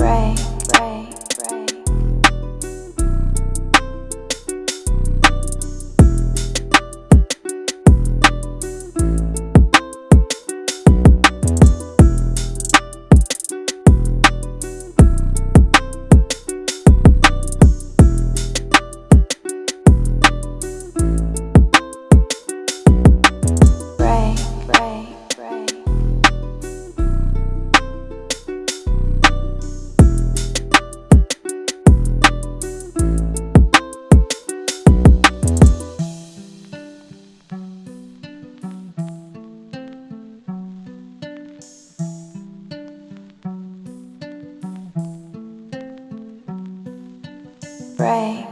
Ray, Ray,